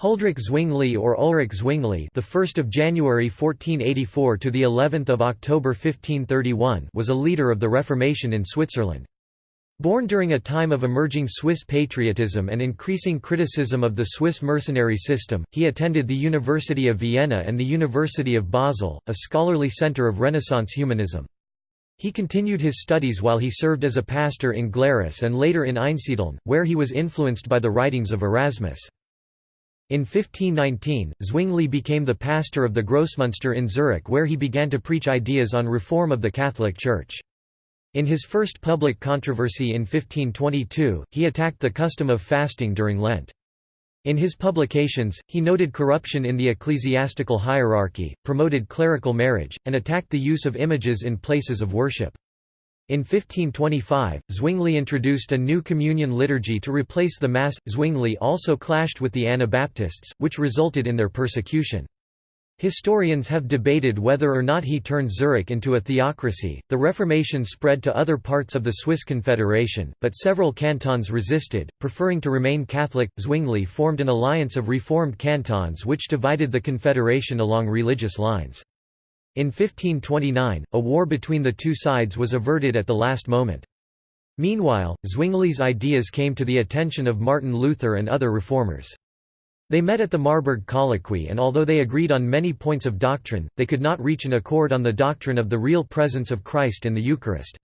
Huldrych Zwingli or Ulrich Zwingli, the 1st of January 1484 to the 11th of October 1531, was a leader of the Reformation in Switzerland. Born during a time of emerging Swiss patriotism and increasing criticism of the Swiss mercenary system, he attended the University of Vienna and the University of Basel, a scholarly center of Renaissance humanism. He continued his studies while he served as a pastor in Glarus and later in Einsiedeln, where he was influenced by the writings of Erasmus. In 1519, Zwingli became the pastor of the Grossmünster in Zurich where he began to preach ideas on reform of the Catholic Church. In his first public controversy in 1522, he attacked the custom of fasting during Lent. In his publications, he noted corruption in the ecclesiastical hierarchy, promoted clerical marriage, and attacked the use of images in places of worship. In 1525, Zwingli introduced a new communion liturgy to replace the Mass. Zwingli also clashed with the Anabaptists, which resulted in their persecution. Historians have debated whether or not he turned Zurich into a theocracy. The Reformation spread to other parts of the Swiss Confederation, but several cantons resisted, preferring to remain Catholic. Zwingli formed an alliance of reformed cantons which divided the Confederation along religious lines. In 1529, a war between the two sides was averted at the last moment. Meanwhile, Zwingli's ideas came to the attention of Martin Luther and other reformers. They met at the Marburg Colloquy and although they agreed on many points of doctrine, they could not reach an accord on the doctrine of the real presence of Christ in the Eucharist.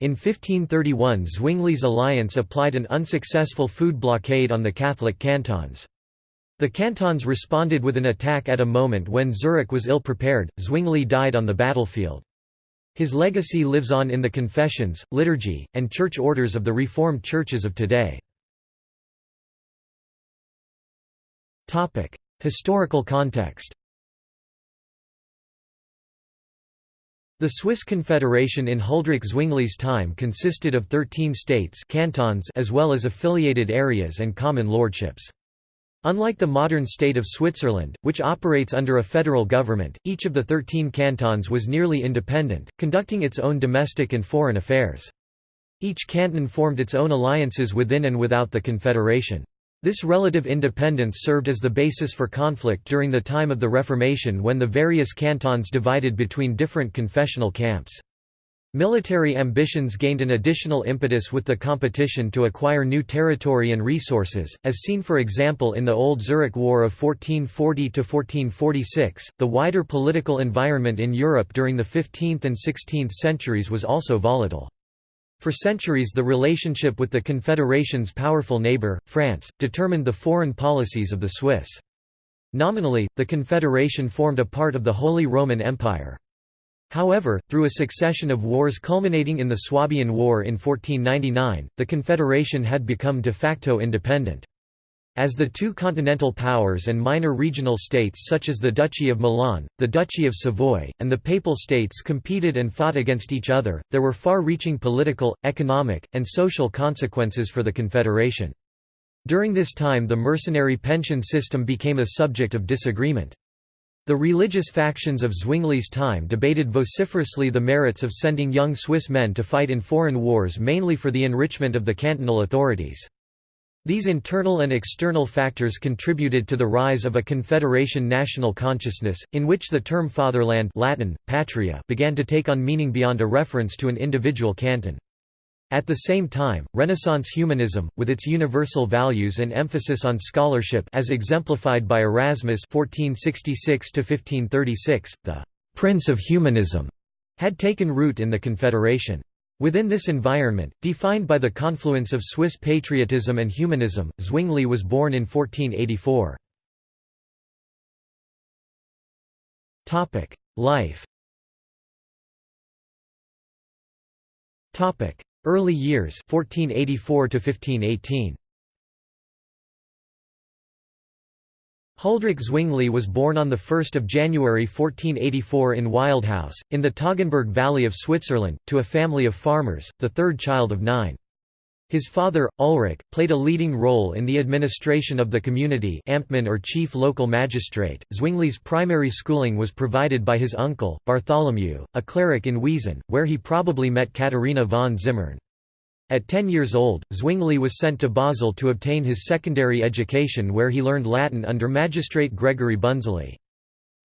In 1531 Zwingli's alliance applied an unsuccessful food blockade on the Catholic cantons. The cantons responded with an attack at a moment when Zurich was ill-prepared, Zwingli died on the battlefield. His legacy lives on in the confessions, liturgy, and church orders of the Reformed churches of today. Historical context The Swiss Confederation in Huldrych Zwingli's time consisted of 13 states cantons as well as affiliated areas and common lordships. Unlike the modern state of Switzerland, which operates under a federal government, each of the thirteen cantons was nearly independent, conducting its own domestic and foreign affairs. Each canton formed its own alliances within and without the confederation. This relative independence served as the basis for conflict during the time of the Reformation when the various cantons divided between different confessional camps. Military ambitions gained an additional impetus with the competition to acquire new territory and resources, as seen for example in the Old Zurich War of 1440–1446. The wider political environment in Europe during the 15th and 16th centuries was also volatile. For centuries the relationship with the Confederation's powerful neighbour, France, determined the foreign policies of the Swiss. Nominally, the Confederation formed a part of the Holy Roman Empire. However, through a succession of wars culminating in the Swabian War in 1499, the Confederation had become de facto independent. As the two continental powers and minor regional states such as the Duchy of Milan, the Duchy of Savoy, and the Papal States competed and fought against each other, there were far-reaching political, economic, and social consequences for the Confederation. During this time the mercenary pension system became a subject of disagreement. The religious factions of Zwingli's time debated vociferously the merits of sending young Swiss men to fight in foreign wars mainly for the enrichment of the cantonal authorities. These internal and external factors contributed to the rise of a confederation national consciousness, in which the term fatherland Latin, patria began to take on meaning beyond a reference to an individual canton. At the same time, Renaissance humanism, with its universal values and emphasis on scholarship as exemplified by Erasmus 1466 the «prince of humanism», had taken root in the Confederation. Within this environment, defined by the confluence of Swiss patriotism and humanism, Zwingli was born in 1484. Life Early years 1484 to 1518 Huldrych Zwingli was born on 1 January 1484 in Wildhaus, in the Toggenburg Valley of Switzerland, to a family of farmers, the third child of nine. His father, Ulrich, played a leading role in the administration of the community Amtmann or chief local magistrate. Zwingli's primary schooling was provided by his uncle, Bartholomew, a cleric in Weesen, where he probably met Katharina von Zimmern. At 10 years old, Zwingli was sent to Basel to obtain his secondary education where he learned Latin under magistrate Gregory Bunzeli.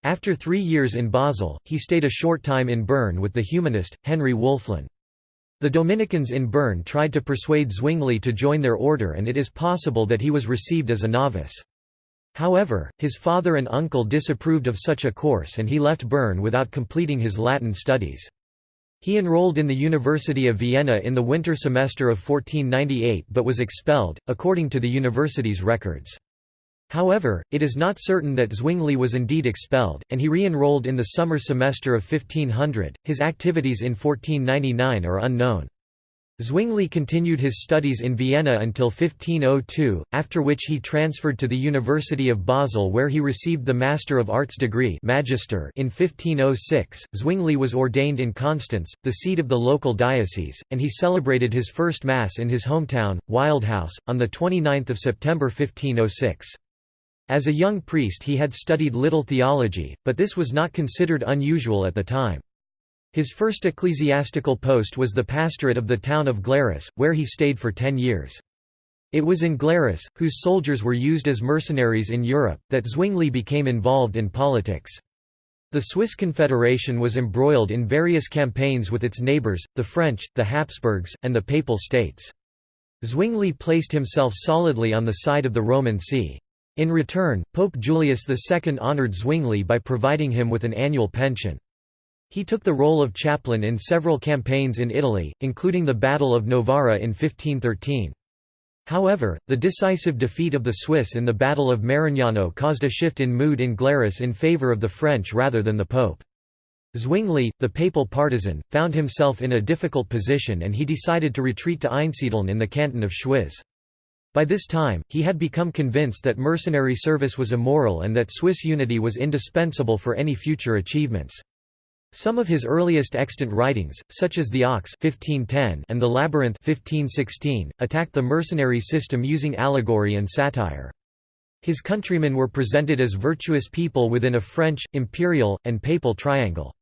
After three years in Basel, he stayed a short time in Bern with the humanist, Henry Wölfflin. The Dominicans in Bern tried to persuade Zwingli to join their order and it is possible that he was received as a novice. However, his father and uncle disapproved of such a course and he left Bern without completing his Latin studies. He enrolled in the University of Vienna in the winter semester of 1498 but was expelled, according to the university's records. However, it is not certain that Zwingli was indeed expelled, and he re-enrolled in the summer semester of 1500. His activities in 1499 are unknown. Zwingli continued his studies in Vienna until 1502, after which he transferred to the University of Basel where he received the Master of Arts degree Magister in 1506. Zwingli was ordained in Constance, the seat of the local diocese, and he celebrated his first Mass in his hometown, Wildhaus, on 29 September 1506. As a young priest he had studied little theology, but this was not considered unusual at the time. His first ecclesiastical post was the pastorate of the town of Glarus, where he stayed for ten years. It was in Glarus, whose soldiers were used as mercenaries in Europe, that Zwingli became involved in politics. The Swiss Confederation was embroiled in various campaigns with its neighbours, the French, the Habsburgs, and the Papal States. Zwingli placed himself solidly on the side of the Roman See. In return, Pope Julius II honoured Zwingli by providing him with an annual pension. He took the role of chaplain in several campaigns in Italy, including the Battle of Novara in 1513. However, the decisive defeat of the Swiss in the Battle of Marignano caused a shift in mood in Glarus in favour of the French rather than the Pope. Zwingli, the papal partisan, found himself in a difficult position and he decided to retreat to Einsiedeln in the canton of Schwyz. By this time, he had become convinced that mercenary service was immoral and that Swiss unity was indispensable for any future achievements. Some of his earliest extant writings, such as The Ox 1510 and The Labyrinth 1516, attacked the mercenary system using allegory and satire. His countrymen were presented as virtuous people within a French, imperial, and papal triangle.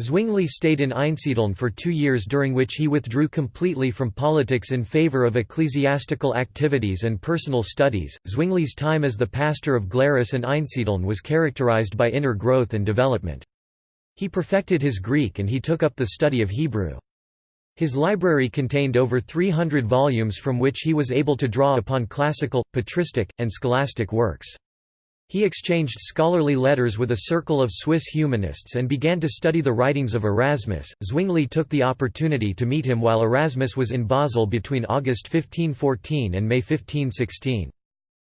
Zwingli stayed in Einsiedeln for two years during which he withdrew completely from politics in favor of ecclesiastical activities and personal studies. Zwingli's time as the pastor of Glarus and Einsiedeln was characterized by inner growth and development. He perfected his Greek and he took up the study of Hebrew. His library contained over 300 volumes from which he was able to draw upon classical, patristic, and scholastic works. He exchanged scholarly letters with a circle of Swiss humanists and began to study the writings of Erasmus. Zwingli took the opportunity to meet him while Erasmus was in Basel between August 1514 and May 1516.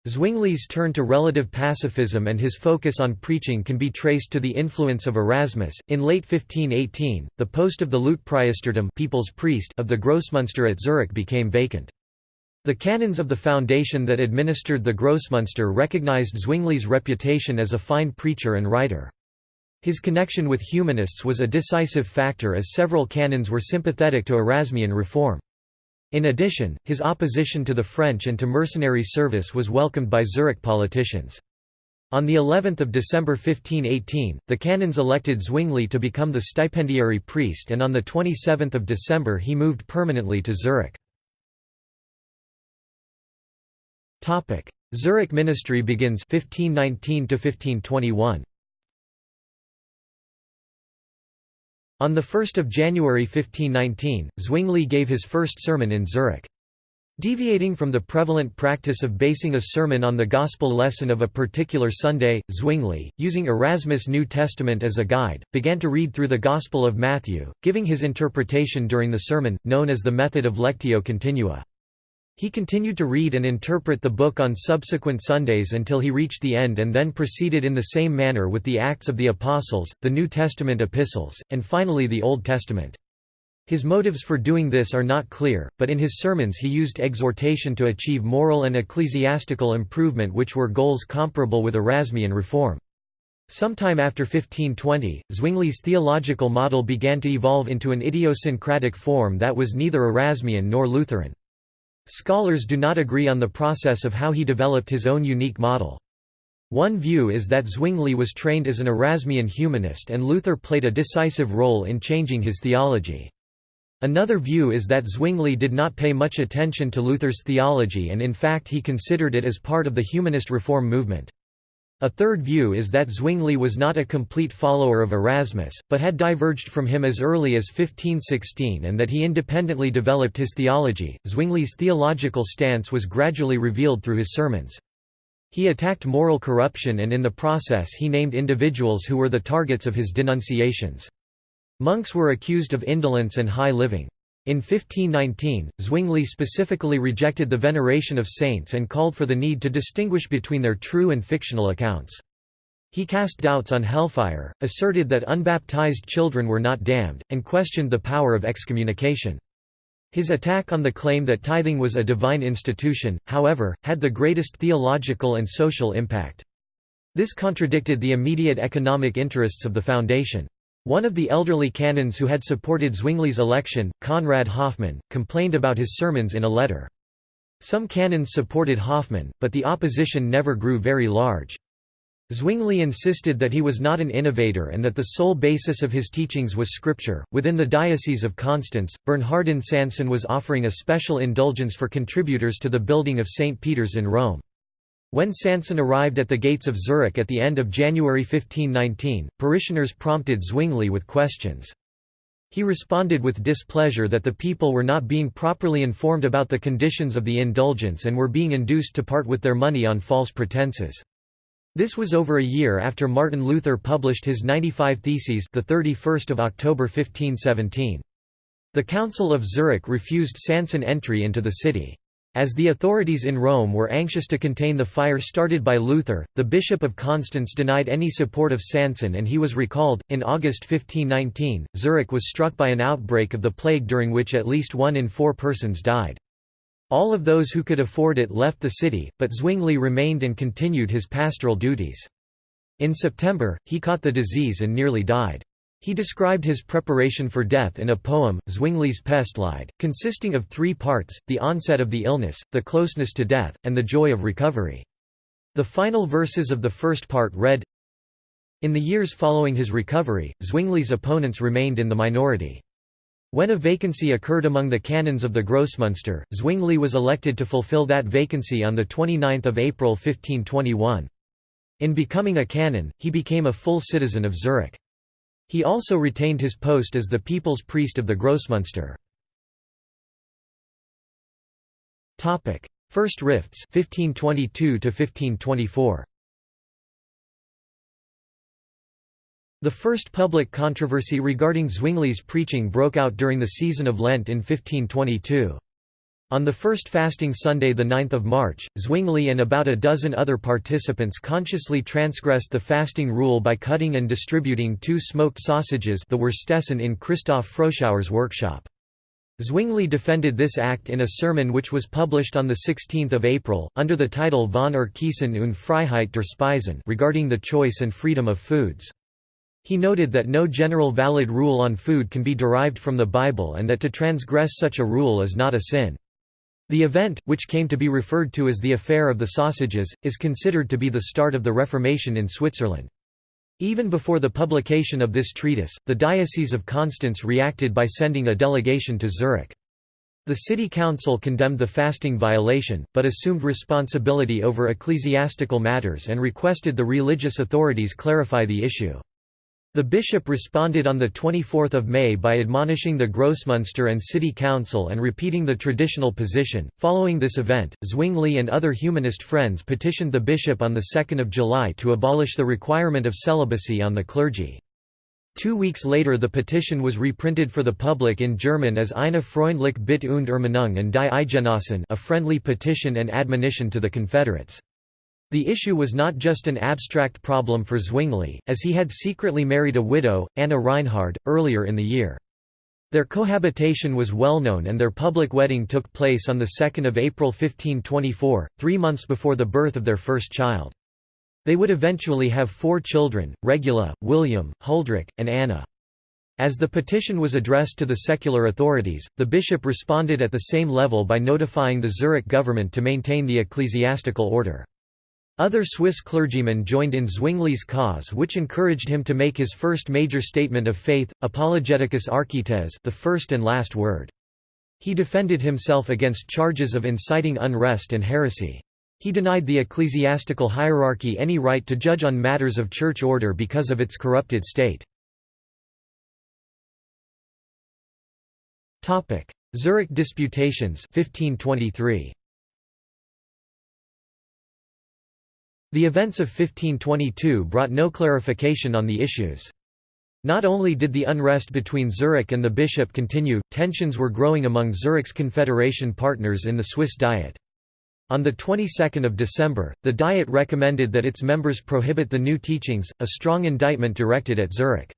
Zwingli's turn to relative pacifism and his focus on preaching can be traced to the influence of Erasmus. In late 1518, the post of the Leutpriestertum people's priest of the Grossmünster at Zurich became vacant. The canons of the foundation that administered the Grossmünster recognized Zwingli's reputation as a fine preacher and writer. His connection with humanists was a decisive factor as several canons were sympathetic to Erasmian reform. In addition, his opposition to the French and to mercenary service was welcomed by Zurich politicians. On the 11th of December 1518, the canons elected Zwingli to become the stipendiary priest and on the 27th of December he moved permanently to Zurich. Zurich ministry begins 1519 to 1521. On 1 January 1519, Zwingli gave his first sermon in Zurich. Deviating from the prevalent practice of basing a sermon on the gospel lesson of a particular Sunday, Zwingli, using Erasmus' New Testament as a guide, began to read through the Gospel of Matthew, giving his interpretation during the sermon, known as the method of lectio continua. He continued to read and interpret the book on subsequent Sundays until he reached the end and then proceeded in the same manner with the Acts of the Apostles, the New Testament epistles, and finally the Old Testament. His motives for doing this are not clear, but in his sermons he used exhortation to achieve moral and ecclesiastical improvement which were goals comparable with Erasmian reform. Sometime after 1520, Zwingli's theological model began to evolve into an idiosyncratic form that was neither Erasmian nor Lutheran. Scholars do not agree on the process of how he developed his own unique model. One view is that Zwingli was trained as an Erasmian humanist and Luther played a decisive role in changing his theology. Another view is that Zwingli did not pay much attention to Luther's theology and in fact he considered it as part of the humanist reform movement. A third view is that Zwingli was not a complete follower of Erasmus, but had diverged from him as early as 1516 and that he independently developed his theology. Zwingli's theological stance was gradually revealed through his sermons. He attacked moral corruption and in the process he named individuals who were the targets of his denunciations. Monks were accused of indolence and high living. In 1519, Zwingli specifically rejected the veneration of saints and called for the need to distinguish between their true and fictional accounts. He cast doubts on hellfire, asserted that unbaptized children were not damned, and questioned the power of excommunication. His attack on the claim that tithing was a divine institution, however, had the greatest theological and social impact. This contradicted the immediate economic interests of the foundation. One of the elderly canons who had supported Zwingli's election, Conrad Hoffmann, complained about his sermons in a letter. Some canons supported Hoffmann, but the opposition never grew very large. Zwingli insisted that he was not an innovator and that the sole basis of his teachings was scripture. Within the Diocese of Constance, Bernhardin Sanson was offering a special indulgence for contributors to the building of St. Peter's in Rome. When Sanson arrived at the gates of Zurich at the end of January 1519, parishioners prompted Zwingli with questions. He responded with displeasure that the people were not being properly informed about the conditions of the indulgence and were being induced to part with their money on false pretenses. This was over a year after Martin Luther published his 95 Theses the 31st of October 1517. The Council of Zurich refused Sanson entry into the city. As the authorities in Rome were anxious to contain the fire started by Luther, the Bishop of Constance denied any support of Sanson and he was recalled. In August 1519, Zurich was struck by an outbreak of the plague during which at least one in four persons died. All of those who could afford it left the city, but Zwingli remained and continued his pastoral duties. In September, he caught the disease and nearly died. He described his preparation for death in a poem, Zwingli's Pestlied, consisting of three parts, the onset of the illness, the closeness to death, and the joy of recovery. The final verses of the first part read, In the years following his recovery, Zwingli's opponents remained in the minority. When a vacancy occurred among the canons of the Grossmünster, Zwingli was elected to fulfill that vacancy on 29 April 1521. In becoming a canon, he became a full citizen of Zurich. He also retained his post as the people's priest of the Grossmünster. First rifts 1522 1524. The first public controversy regarding Zwingli's preaching broke out during the season of Lent in 1522. On the first fasting Sunday 9 March, Zwingli and about a dozen other participants consciously transgressed the fasting rule by cutting and distributing two smoked sausages the Wurstessen in Christoph Froschauer's workshop. Zwingli defended this act in a sermon which was published on 16 April, under the title Von Erkiesen und Freiheit der Speisen regarding the choice and freedom of foods. He noted that no general valid rule on food can be derived from the Bible and that to transgress such a rule is not a sin. The event, which came to be referred to as the Affair of the Sausages, is considered to be the start of the Reformation in Switzerland. Even before the publication of this treatise, the Diocese of Constance reacted by sending a delegation to Zurich. The city council condemned the fasting violation, but assumed responsibility over ecclesiastical matters and requested the religious authorities clarify the issue. The bishop responded on 24 May by admonishing the Grossmünster and city council and repeating the traditional position. Following this event, Zwingli and other humanist friends petitioned the bishop on 2 July to abolish the requirement of celibacy on the clergy. Two weeks later the petition was reprinted for the public in German as Eine freundlich Bitte und Ermahnung an die Eidgenossen a friendly petition and admonition to the Confederates. The issue was not just an abstract problem for Zwingli, as he had secretly married a widow, Anna Reinhard, earlier in the year. Their cohabitation was well known and their public wedding took place on 2 April 1524, three months before the birth of their first child. They would eventually have four children, Regula, William, Huldrych, and Anna. As the petition was addressed to the secular authorities, the bishop responded at the same level by notifying the Zurich government to maintain the ecclesiastical order. Other Swiss clergymen joined in Zwingli's cause which encouraged him to make his first major statement of faith, Apologeticus Archeteles the first and last word. He defended himself against charges of inciting unrest and heresy. He denied the ecclesiastical hierarchy any right to judge on matters of church order because of its corrupted state. Zurich Disputations 1523. The events of 1522 brought no clarification on the issues. Not only did the unrest between Zurich and the bishop continue, tensions were growing among Zurich's confederation partners in the Swiss Diet. On the 22nd of December, the Diet recommended that its members prohibit the new teachings, a strong indictment directed at Zurich.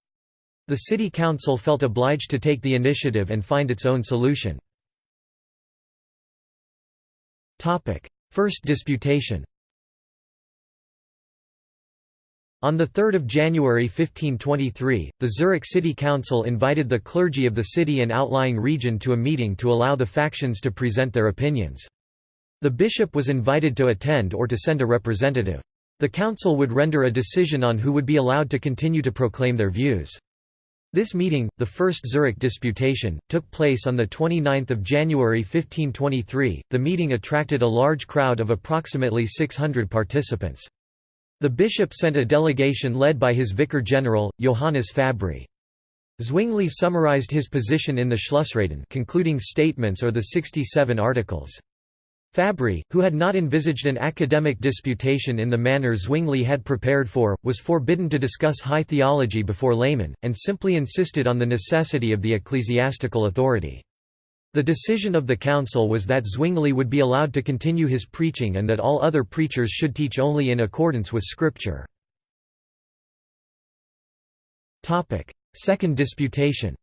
The city council felt obliged to take the initiative and find its own solution. First disputation On 3 January 1523, the Zurich City Council invited the clergy of the city and outlying region to a meeting to allow the factions to present their opinions. The bishop was invited to attend or to send a representative. The council would render a decision on who would be allowed to continue to proclaim their views. This meeting, the first Zurich disputation, took place on 29 January 1523. The meeting attracted a large crowd of approximately 600 participants. The bishop sent a delegation led by his vicar general, Johannes Fabri. Zwingli summarized his position in the Schlussreden concluding statements or the 67 articles. Fabri, who had not envisaged an academic disputation in the manner Zwingli had prepared for, was forbidden to discuss high theology before laymen, and simply insisted on the necessity of the ecclesiastical authority. The decision of the council was that Zwingli would be allowed to continue his preaching and that all other preachers should teach only in accordance with Scripture. Second disputation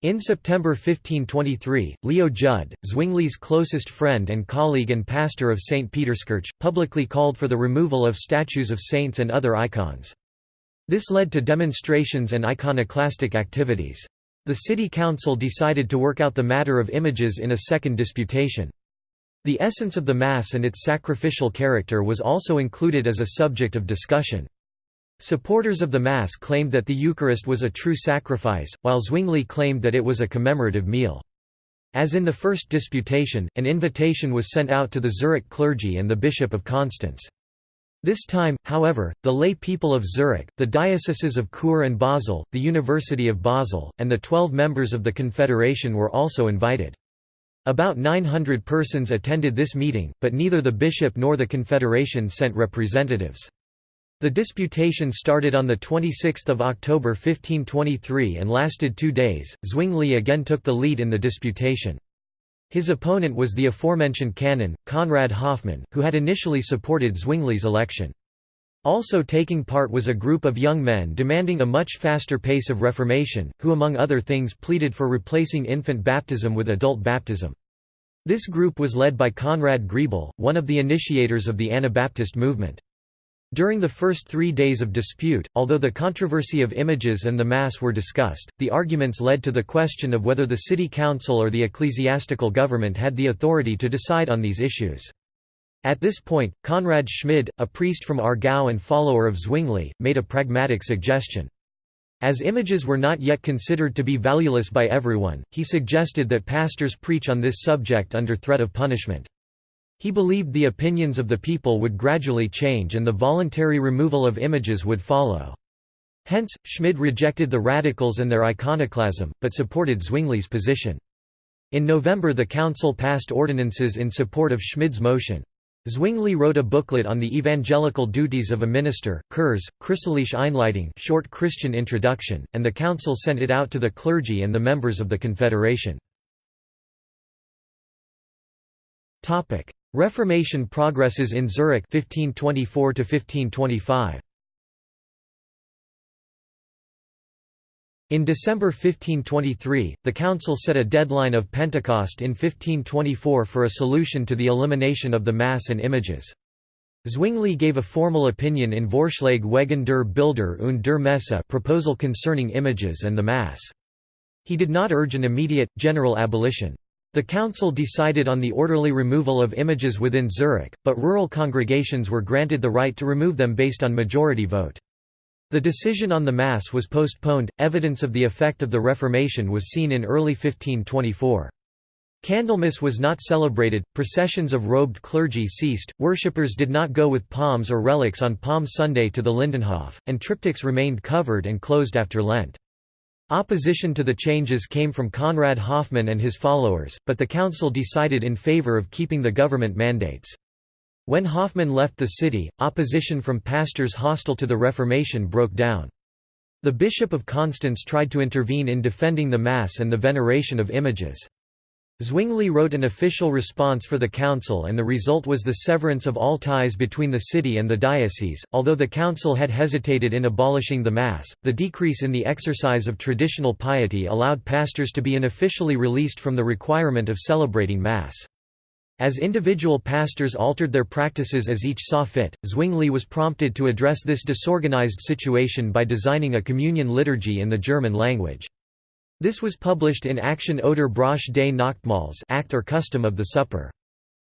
In September 1523, Leo Judd, Zwingli's closest friend and colleague and pastor of St. Peterskirch, publicly called for the removal of statues of saints and other icons. This led to demonstrations and iconoclastic activities. The city council decided to work out the matter of images in a second disputation. The essence of the Mass and its sacrificial character was also included as a subject of discussion. Supporters of the Mass claimed that the Eucharist was a true sacrifice, while Zwingli claimed that it was a commemorative meal. As in the first disputation, an invitation was sent out to the Zurich clergy and the Bishop of Constance. This time, however, the lay people of Zurich, the dioceses of Chur and Basel, the University of Basel, and the twelve members of the Confederation were also invited. About 900 persons attended this meeting, but neither the bishop nor the Confederation sent representatives. The disputation started on 26 October 1523 and lasted two days. Zwingli again took the lead in the disputation. His opponent was the aforementioned canon, Conrad Hoffmann, who had initially supported Zwingli's election. Also taking part was a group of young men demanding a much faster pace of Reformation, who among other things pleaded for replacing infant baptism with adult baptism. This group was led by Conrad Grebel, one of the initiators of the Anabaptist movement. During the first three days of dispute, although the controversy of images and the Mass were discussed, the arguments led to the question of whether the city council or the ecclesiastical government had the authority to decide on these issues. At this point, Conrad Schmid, a priest from Aargau and follower of Zwingli, made a pragmatic suggestion. As images were not yet considered to be valueless by everyone, he suggested that pastors preach on this subject under threat of punishment. He believed the opinions of the people would gradually change and the voluntary removal of images would follow. Hence, Schmid rejected the radicals and their iconoclasm, but supported Zwingli's position. In November the council passed ordinances in support of Schmid's motion. Zwingli wrote a booklet on the evangelical duties of a minister, Kurze, Christliche Einleitung short Christian introduction, and the council sent it out to the clergy and the members of the Confederation. Reformation progresses in Zurich 1524 to 1525. In December 1523, the council set a deadline of Pentecost in 1524 for a solution to the elimination of the Mass and images. Zwingli gave a formal opinion in Vorschlag wegen der Bilder und der Messe proposal concerning images and the Mass. He did not urge an immediate, general abolition. The council decided on the orderly removal of images within Zurich, but rural congregations were granted the right to remove them based on majority vote. The decision on the Mass was postponed. Evidence of the effect of the Reformation was seen in early 1524. Candlemas was not celebrated, processions of robed clergy ceased, worshippers did not go with palms or relics on Palm Sunday to the Lindenhof, and triptychs remained covered and closed after Lent. Opposition to the changes came from Conrad Hoffmann and his followers, but the council decided in favor of keeping the government mandates. When Hoffmann left the city, opposition from pastors hostile to the Reformation broke down. The Bishop of Constance tried to intervene in defending the Mass and the veneration of images. Zwingli wrote an official response for the council and the result was the severance of all ties between the city and the diocese. Although the council had hesitated in abolishing the Mass, the decrease in the exercise of traditional piety allowed pastors to be unofficially released from the requirement of celebrating Mass. As individual pastors altered their practices as each saw fit, Zwingli was prompted to address this disorganized situation by designing a communion liturgy in the German language. This was published in Action oder Brauch des Nachtmahls Act or Custom of the Supper.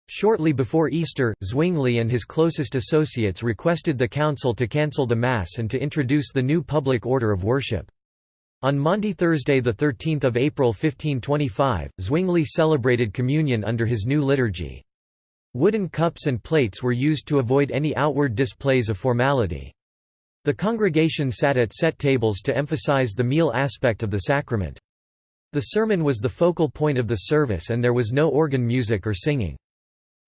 Shortly before Easter, Zwingli and his closest associates requested the council to cancel the Mass and to introduce the new public order of worship. On Maundy Thursday 13 April 1525, Zwingli celebrated communion under his new liturgy. Wooden cups and plates were used to avoid any outward displays of formality. The congregation sat at set tables to emphasize the meal aspect of the sacrament. The sermon was the focal point of the service and there was no organ music or singing.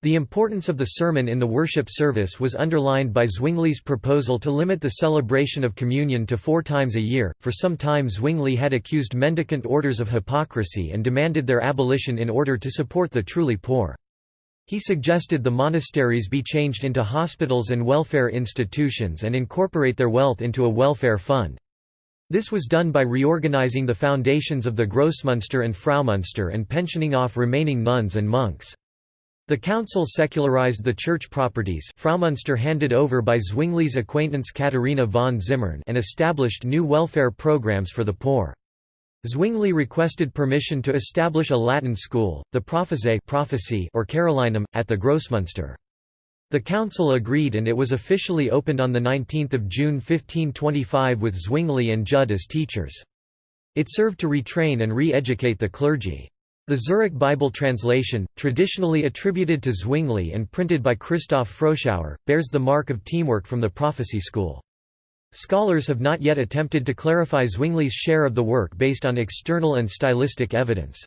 The importance of the sermon in the worship service was underlined by Zwingli's proposal to limit the celebration of communion to four times a year. For some time, Zwingli had accused mendicant orders of hypocrisy and demanded their abolition in order to support the truly poor. He suggested the monasteries be changed into hospitals and welfare institutions and incorporate their wealth into a welfare fund. This was done by reorganizing the foundations of the Grossmünster and Fraumünster and pensioning off remaining nuns and monks. The council secularized the church properties Fraumünster handed over by Zwingli's acquaintance Katharina von Zimmern and established new welfare programs for the poor. Zwingli requested permission to establish a Latin school, the prophecy or Carolinum, at the Grossmünster. The council agreed and it was officially opened on 19 June 1525 with Zwingli and Judd as teachers. It served to retrain and re-educate the clergy. The Zurich Bible translation, traditionally attributed to Zwingli and printed by Christoph Froschauer, bears the mark of teamwork from the prophecy school. Scholars have not yet attempted to clarify Zwingli's share of the work based on external and stylistic evidence.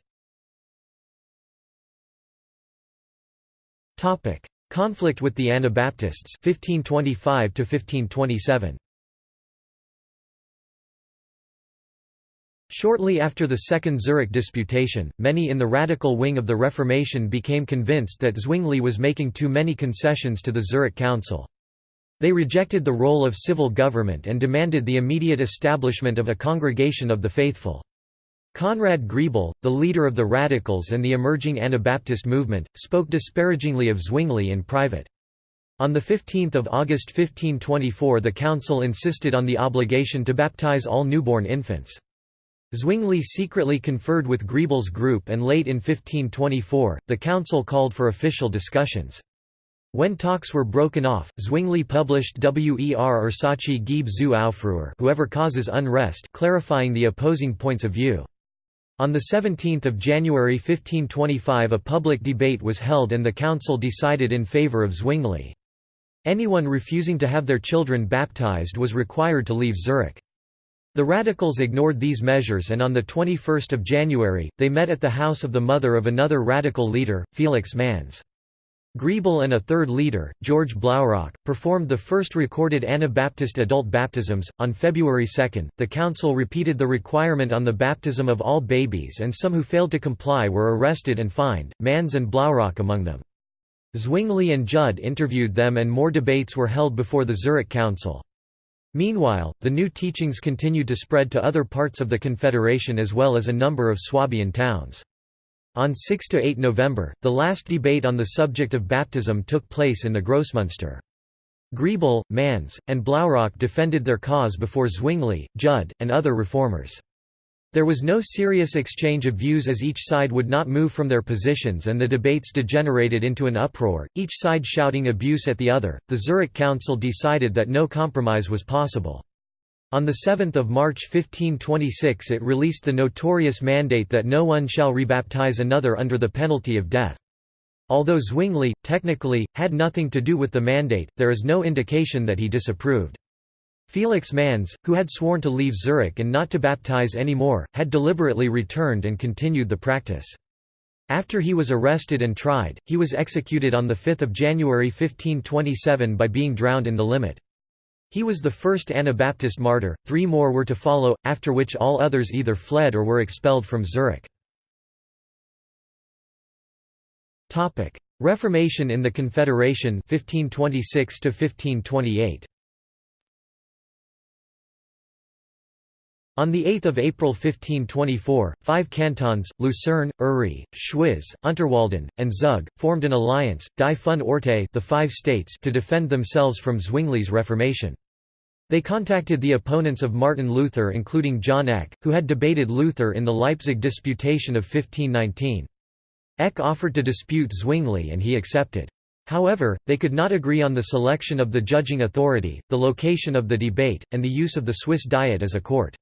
Conflict with the Anabaptists 1525 1527. Shortly after the Second Zurich Disputation, many in the radical wing of the Reformation became convinced that Zwingli was making too many concessions to the Zurich Council. They rejected the role of civil government and demanded the immediate establishment of a congregation of the faithful. Conrad Grebel, the leader of the Radicals and the emerging Anabaptist movement, spoke disparagingly of Zwingli in private. On 15 August 1524 the council insisted on the obligation to baptize all newborn infants. Zwingli secretly conferred with Grebel's group and late in 1524, the council called for official discussions. When talks were broken off, Zwingli published Wer Ursache gibt zu Aufruhr whoever causes unrest clarifying the opposing points of view. On 17 January 1525 a public debate was held and the council decided in favour of Zwingli. Anyone refusing to have their children baptized was required to leave Zurich. The radicals ignored these measures and on 21 January, they met at the house of the mother of another radical leader, Felix Manz. Grebel and a third leader, George Blaurock, performed the first recorded Anabaptist adult baptisms. On February 2, the council repeated the requirement on the baptism of all babies, and some who failed to comply were arrested and fined, Manz and Blaurock among them. Zwingli and Judd interviewed them, and more debates were held before the Zurich Council. Meanwhile, the new teachings continued to spread to other parts of the Confederation as well as a number of Swabian towns. On 6 to 8 November, the last debate on the subject of baptism took place in the Grossmünster. Grebel, Manz, and Blaurock defended their cause before Zwingli, Judd, and other reformers. There was no serious exchange of views as each side would not move from their positions and the debates degenerated into an uproar, each side shouting abuse at the other. The Zurich Council decided that no compromise was possible. On 7 March 1526 it released the notorious mandate that no one shall rebaptize another under the penalty of death. Although Zwingli, technically, had nothing to do with the mandate, there is no indication that he disapproved. Felix Manz, who had sworn to leave Zurich and not to baptize any more, had deliberately returned and continued the practice. After he was arrested and tried, he was executed on 5 January 1527 by being drowned in the Limmat. He was the first Anabaptist martyr, three more were to follow, after which all others either fled or were expelled from Zurich. Reformation in the Confederation 1526 1528. On 8 April 1524, five cantons, Lucerne, Uri, Schwyz, Unterwalden, and Zug, formed an alliance, Die Fünf Orte the five states to defend themselves from Zwingli's Reformation. They contacted the opponents of Martin Luther including John Eck, who had debated Luther in the Leipzig Disputation of 1519. Eck offered to dispute Zwingli and he accepted. However, they could not agree on the selection of the judging authority, the location of the debate, and the use of the Swiss Diet as a court.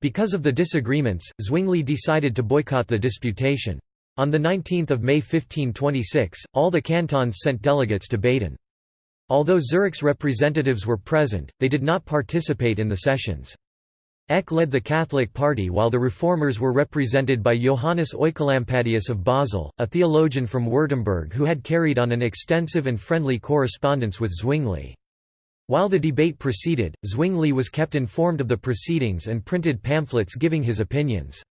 Because of the disagreements, Zwingli decided to boycott the disputation. On 19 May 1526, all the cantons sent delegates to Baden. Although Zurich's representatives were present, they did not participate in the sessions. Eck led the Catholic Party while the Reformers were represented by Johannes Oecolampadius of Basel, a theologian from Württemberg who had carried on an extensive and friendly correspondence with Zwingli. While the debate proceeded, Zwingli was kept informed of the proceedings and printed pamphlets giving his opinions.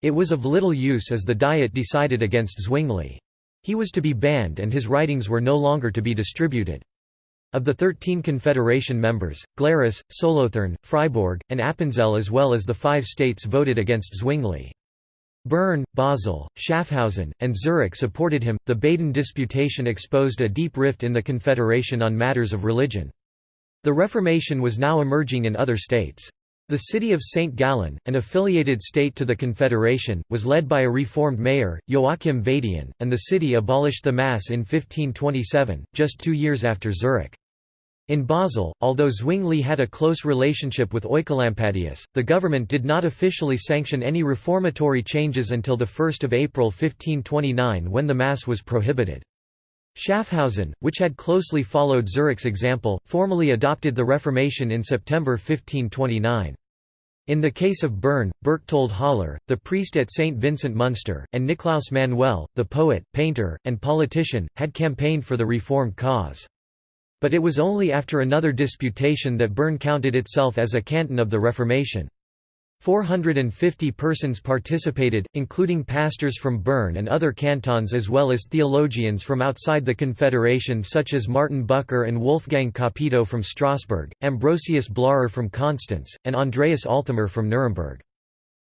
It was of little use as the Diet decided against Zwingli. He was to be banned and his writings were no longer to be distributed. Of the thirteen Confederation members, Glarus, Solothurn, Freiburg, and Appenzell as well as the five states voted against Zwingli. Bern, Basel, Schaffhausen, and Zurich supported him. The Baden Disputation exposed a deep rift in the Confederation on matters of religion. The Reformation was now emerging in other states. The city of St. Gallen, an affiliated state to the Confederation, was led by a reformed mayor, Joachim Vadian, and the city abolished the Mass in 1527, just two years after Zurich. In Basel, although Zwingli had a close relationship with Oecolampadius, the government did not officially sanction any reformatory changes until 1 April 1529 when the Mass was prohibited. Schaffhausen, which had closely followed Zurich's example, formally adopted the Reformation in September 1529. In the case of Bern, Berchtold Haller, the priest at St. Vincent Munster, and Niklaus Manuel, the poet, painter, and politician, had campaigned for the reformed cause. But it was only after another disputation that Bern counted itself as a canton of the Reformation. 450 persons participated, including pastors from Bern and other cantons as well as theologians from outside the Confederation such as Martin Bucer and Wolfgang Capito from Strasbourg, Ambrosius Blarer from Constance, and Andreas Althamer from Nuremberg.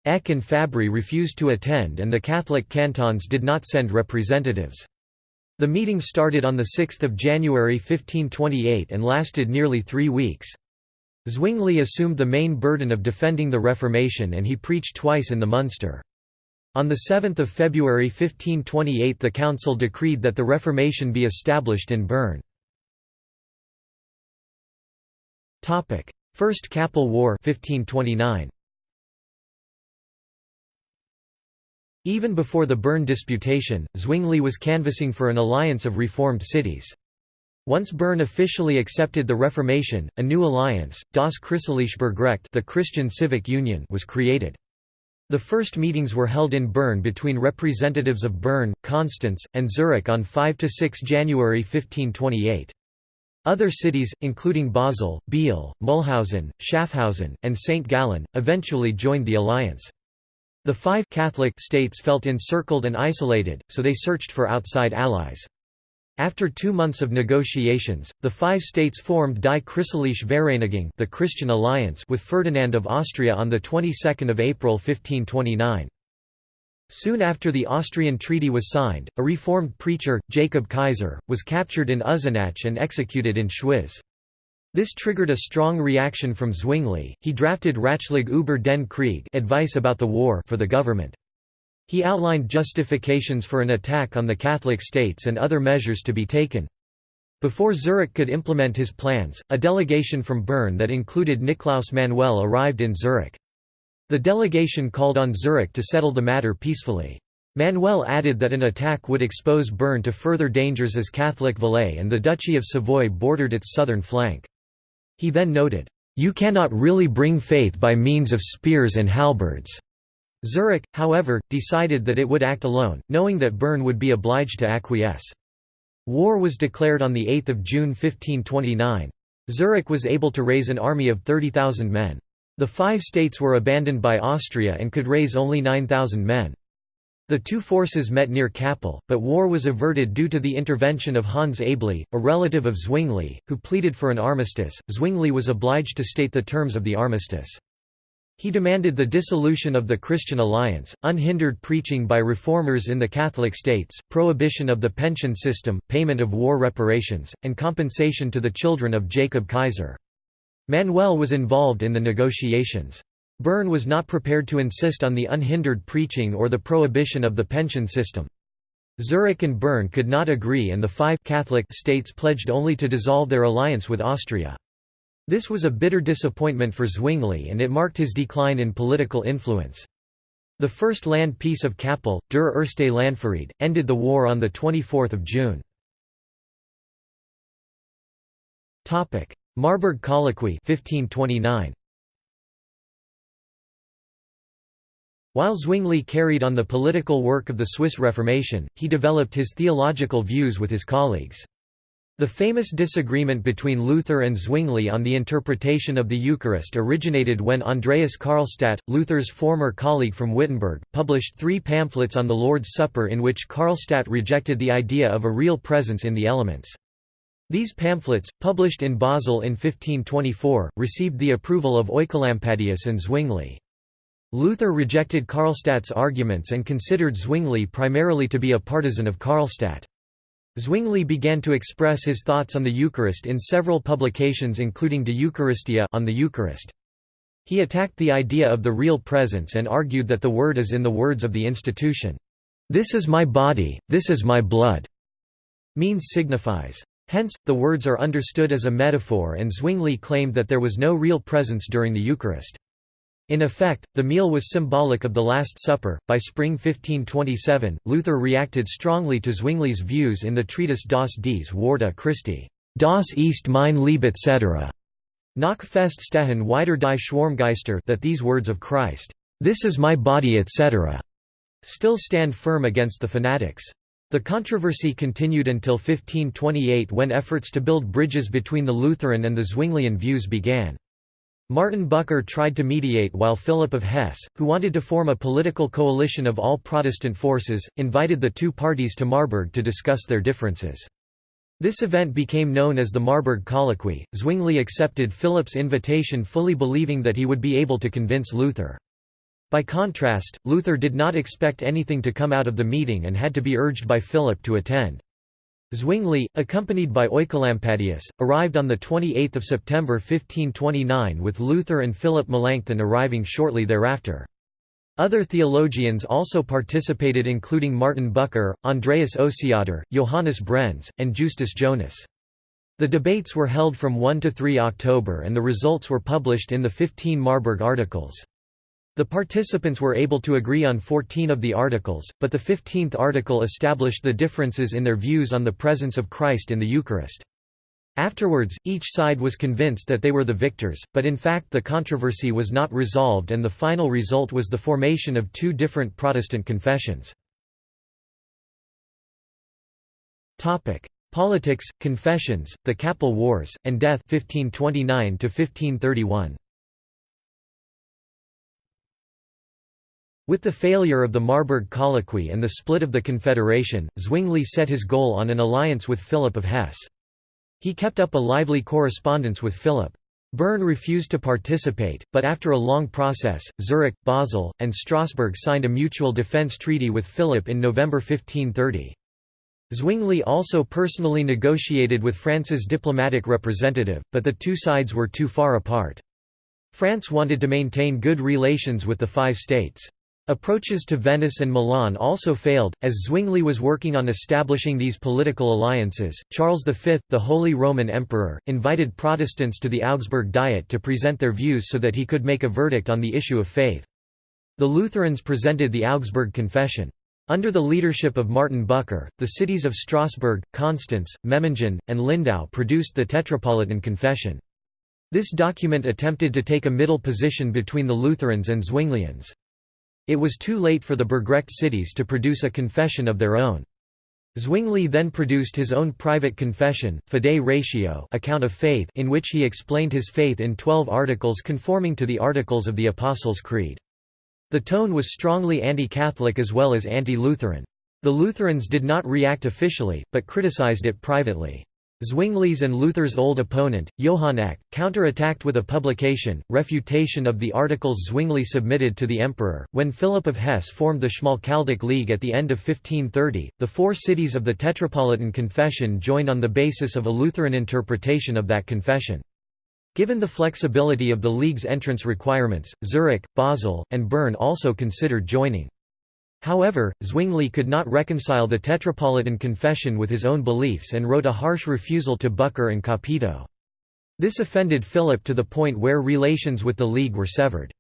Eck and Fabri refused to attend and the Catholic cantons did not send representatives. The meeting started on 6 January 1528 and lasted nearly three weeks. Zwingli assumed the main burden of defending the Reformation and he preached twice in the Munster. On 7 February 1528 the council decreed that the Reformation be established in Bern. First Kappel War 1529. Even before the Bern disputation, Zwingli was canvassing for an alliance of reformed cities. Once Bern officially accepted the Reformation, a new alliance, Das Christliche the Christian Civic Union was created. The first meetings were held in Bern between representatives of Bern, Constance, and Zurich on 5–6 January 1528. Other cities, including Basel, Biel, Mulhausen, Schaffhausen, and St. Gallen, eventually joined the alliance. The five Catholic states felt encircled and isolated, so they searched for outside allies. After two months of negotiations, the five states formed Die Christliche Vereinigung the Christian Alliance with Ferdinand of Austria on the 22nd of April 1529. Soon after the Austrian treaty was signed, a reformed preacher, Jacob Kaiser, was captured in Uznach and executed in Schwyz. This triggered a strong reaction from Zwingli. He drafted Ratschlag über den Krieg advice about the war for the government. He outlined justifications for an attack on the Catholic states and other measures to be taken. Before Zurich could implement his plans, a delegation from Bern that included Niklaus Manuel arrived in Zurich. The delegation called on Zurich to settle the matter peacefully. Manuel added that an attack would expose Bern to further dangers as Catholic Valais and the Duchy of Savoy bordered its southern flank. He then noted, "...you cannot really bring faith by means of spears and halberds." Zurich, however, decided that it would act alone, knowing that Bern would be obliged to acquiesce. War was declared on 8 June 1529. Zurich was able to raise an army of 30,000 men. The five states were abandoned by Austria and could raise only 9,000 men. The two forces met near Kappel, but war was averted due to the intervention of Hans Aebli, a relative of Zwingli, who pleaded for an armistice. Zwingli was obliged to state the terms of the armistice. He demanded the dissolution of the Christian alliance, unhindered preaching by reformers in the Catholic states, prohibition of the pension system, payment of war reparations, and compensation to the children of Jacob Kaiser. Manuel was involved in the negotiations. Bern was not prepared to insist on the unhindered preaching or the prohibition of the pension system. Zurich and Bern could not agree and the five Catholic states pledged only to dissolve their alliance with Austria. This was a bitter disappointment for Zwingli and it marked his decline in political influence. The first land peace of Kappel, Der Erste Landfried, ended the war on 24 June. Marburg Colloquy 1529. While Zwingli carried on the political work of the Swiss Reformation, he developed his theological views with his colleagues. The famous disagreement between Luther and Zwingli on the interpretation of the Eucharist originated when Andreas Karlstadt, Luther's former colleague from Wittenberg, published three pamphlets on the Lord's Supper in which Karlstadt rejected the idea of a real presence in the elements. These pamphlets, published in Basel in 1524, received the approval of Oecolampadius and Zwingli. Luther rejected Karlstadt's arguments and considered Zwingli primarily to be a partisan of Karlstadt. Zwingli began to express his thoughts on the Eucharist in several publications including De Eucharistia on the Eucharist. He attacked the idea of the real presence and argued that the word is in the words of the institution. "'This is my body, this is my blood' means signifies. Hence, the words are understood as a metaphor and Zwingli claimed that there was no real presence during the Eucharist. In effect, the meal was symbolic of the Last Supper. By spring 1527, Luther reacted strongly to Zwingli's views in the treatise Das dies Worte Christi, Das ist mein Leib etc. Nach fest stehen wider die Schwarmgeister that these words of Christ, this is my body etc. still stand firm against the fanatics. The controversy continued until 1528 when efforts to build bridges between the Lutheran and the Zwinglian views began. Martin Bucer tried to mediate while Philip of Hesse, who wanted to form a political coalition of all Protestant forces, invited the two parties to Marburg to discuss their differences. This event became known as the Marburg Colloquy. Zwingli accepted Philip's invitation fully believing that he would be able to convince Luther. By contrast, Luther did not expect anything to come out of the meeting and had to be urged by Philip to attend. Zwingli, accompanied by Oecolampadius, arrived on 28 September 1529 with Luther and Philip Melanchthon arriving shortly thereafter. Other theologians also participated including Martin Bucer, Andreas Osiander, Johannes Brenz, and Justus Jonas. The debates were held from 1 to 3 October and the results were published in the 15 Marburg Articles. The participants were able to agree on 14 of the articles, but the 15th article established the differences in their views on the presence of Christ in the Eucharist. Afterwards, each side was convinced that they were the victors, but in fact the controversy was not resolved and the final result was the formation of two different Protestant confessions. Politics, confessions, the Kappel Wars, and death 1529 -1531. With the failure of the Marburg Colloquy and the split of the Confederation, Zwingli set his goal on an alliance with Philip of Hesse. He kept up a lively correspondence with Philip. Bern refused to participate, but after a long process, Zurich, Basel, and Strasbourg signed a mutual defence treaty with Philip in November 1530. Zwingli also personally negotiated with France's diplomatic representative, but the two sides were too far apart. France wanted to maintain good relations with the five states. Approaches to Venice and Milan also failed, as Zwingli was working on establishing these political alliances. Charles V, the Holy Roman Emperor, invited Protestants to the Augsburg Diet to present their views so that he could make a verdict on the issue of faith. The Lutherans presented the Augsburg Confession. Under the leadership of Martin Bucer, the cities of Strasbourg, Constance, Memmingen, and Lindau produced the Tetrapolitan Confession. This document attempted to take a middle position between the Lutherans and Zwinglians. It was too late for the Burgrecht cities to produce a confession of their own. Zwingli then produced his own private confession, Fidei Ratio account of faith in which he explained his faith in twelve articles conforming to the Articles of the Apostles' Creed. The tone was strongly anti-Catholic as well as anti-Lutheran. The Lutherans did not react officially, but criticized it privately. Zwingli's and Luther's old opponent, Johann Eck, counter-attacked with a publication, Refutation of the Articles Zwingli submitted to the Emperor. When Philip of Hesse formed the Schmalkaldic League at the end of 1530, the four cities of the Tetrapolitan Confession joined on the basis of a Lutheran interpretation of that confession. Given the flexibility of the League's entrance requirements, Zurich, Basel, and Bern also considered joining. However, Zwingli could not reconcile the Tetrapolitan Confession with his own beliefs and wrote a harsh refusal to Bucer and Capito. This offended Philip to the point where relations with the League were severed.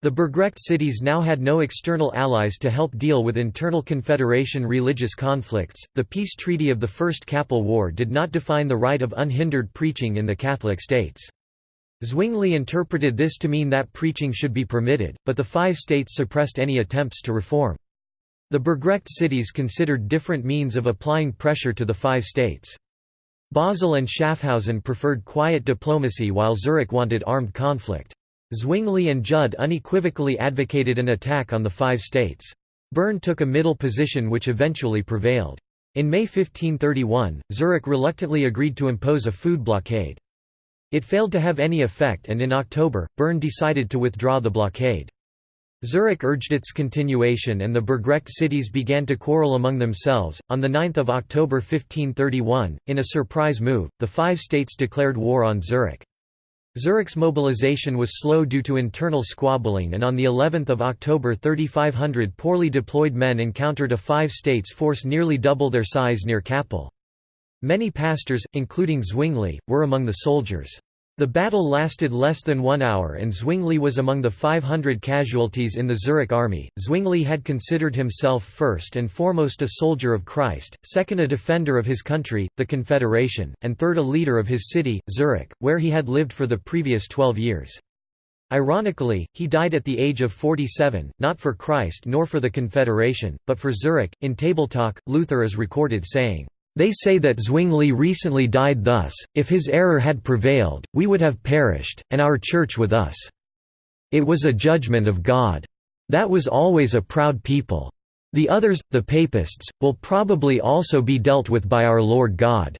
The Burgrecht cities now had no external allies to help deal with internal Confederation religious conflicts. The peace treaty of the First Kappel War did not define the right of unhindered preaching in the Catholic states. Zwingli interpreted this to mean that preaching should be permitted, but the five states suppressed any attempts to reform. The Burgrecht cities considered different means of applying pressure to the five states. Basel and Schaffhausen preferred quiet diplomacy while Zurich wanted armed conflict. Zwingli and Jud unequivocally advocated an attack on the five states. Bern took a middle position which eventually prevailed. In May 1531, Zurich reluctantly agreed to impose a food blockade. It failed to have any effect and in October, Bern decided to withdraw the blockade. Zurich urged its continuation and the Burgrecht cities began to quarrel among themselves. On 9 October 1531, in a surprise move, the five states declared war on Zurich. Zurich's mobilization was slow due to internal squabbling and on the 11th of October 3500 poorly deployed men encountered a five states force nearly double their size near Kappel. Many pastors, including Zwingli, were among the soldiers. The battle lasted less than one hour and Zwingli was among the 500 casualties in the Zurich army. Zwingli had considered himself first and foremost a soldier of Christ, second a defender of his country, the Confederation, and third a leader of his city, Zurich, where he had lived for the previous 12 years. Ironically, he died at the age of 47, not for Christ nor for the Confederation, but for Zurich. In Table Talk, Luther is recorded saying, they say that Zwingli recently died thus, if his error had prevailed, we would have perished, and our Church with us. It was a judgment of God. That was always a proud people. The others, the Papists, will probably also be dealt with by our Lord God."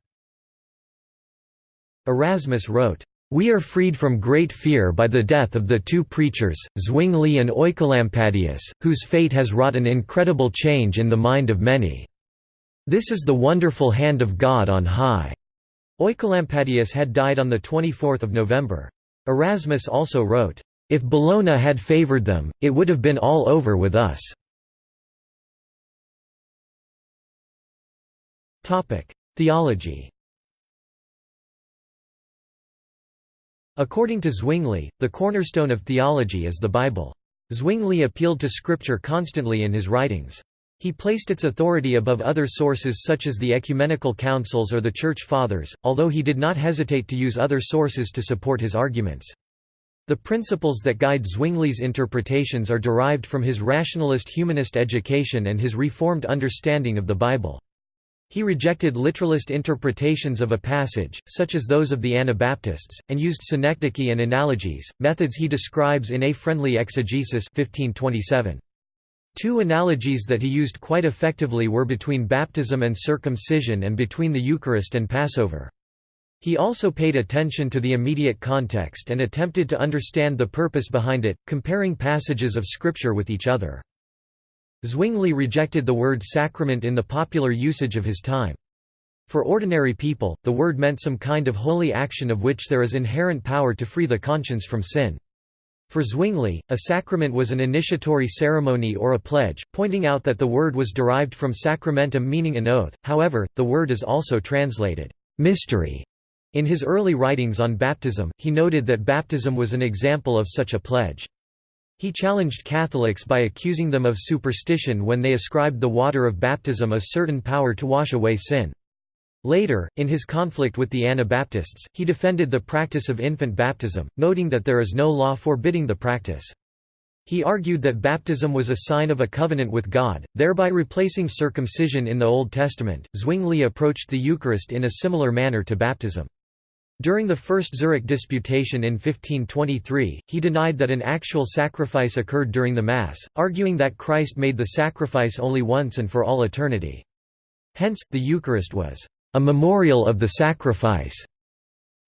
Erasmus wrote, "...we are freed from great fear by the death of the two preachers, Zwingli and Oecolampadius, whose fate has wrought an incredible change in the mind of many." This is the wonderful hand of God on high." Oecolampadius had died on 24 November. Erasmus also wrote, "...if Bellona had favoured them, it would have been all over with us." Theology According to Zwingli, the cornerstone of theology is the Bible. Zwingli appealed to Scripture constantly in his writings. He placed its authority above other sources such as the ecumenical councils or the Church Fathers, although he did not hesitate to use other sources to support his arguments. The principles that guide Zwingli's interpretations are derived from his rationalist humanist education and his reformed understanding of the Bible. He rejected literalist interpretations of a passage, such as those of the Anabaptists, and used synecdoche and analogies, methods he describes in A Friendly Exegesis 1527. Two analogies that he used quite effectively were between baptism and circumcision and between the Eucharist and Passover. He also paid attention to the immediate context and attempted to understand the purpose behind it, comparing passages of Scripture with each other. Zwingli rejected the word sacrament in the popular usage of his time. For ordinary people, the word meant some kind of holy action of which there is inherent power to free the conscience from sin. For Zwingli, a sacrament was an initiatory ceremony or a pledge, pointing out that the word was derived from sacramentum meaning an oath, however, the word is also translated, mystery. In his early writings on baptism, he noted that baptism was an example of such a pledge. He challenged Catholics by accusing them of superstition when they ascribed the water of baptism a certain power to wash away sin. Later, in his conflict with the Anabaptists, he defended the practice of infant baptism, noting that there is no law forbidding the practice. He argued that baptism was a sign of a covenant with God, thereby replacing circumcision in the Old Testament. Zwingli approached the Eucharist in a similar manner to baptism. During the First Zurich Disputation in 1523, he denied that an actual sacrifice occurred during the Mass, arguing that Christ made the sacrifice only once and for all eternity. Hence, the Eucharist was a memorial of the sacrifice.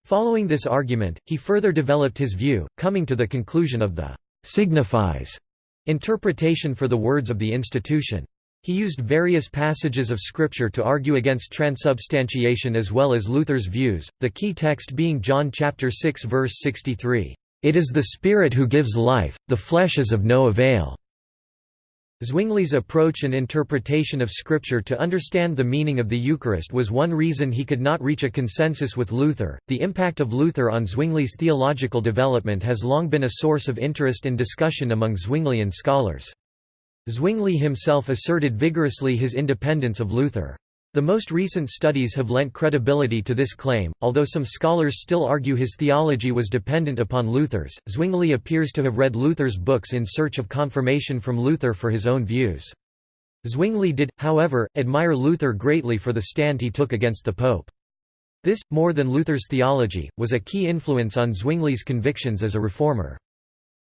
Following this argument, he further developed his view, coming to the conclusion of the signifies interpretation for the words of the institution. He used various passages of Scripture to argue against transubstantiation as well as Luther's views, the key text being John chapter 6 verse 63, "It is the Spirit who gives life, the flesh is of no avail." Zwingli's approach and interpretation of Scripture to understand the meaning of the Eucharist was one reason he could not reach a consensus with Luther. The impact of Luther on Zwingli's theological development has long been a source of interest and discussion among Zwinglian scholars. Zwingli himself asserted vigorously his independence of Luther. The most recent studies have lent credibility to this claim, although some scholars still argue his theology was dependent upon Luther's. Zwingli appears to have read Luther's books in search of confirmation from Luther for his own views. Zwingli did, however, admire Luther greatly for the stand he took against the Pope. This, more than Luther's theology, was a key influence on Zwingli's convictions as a reformer.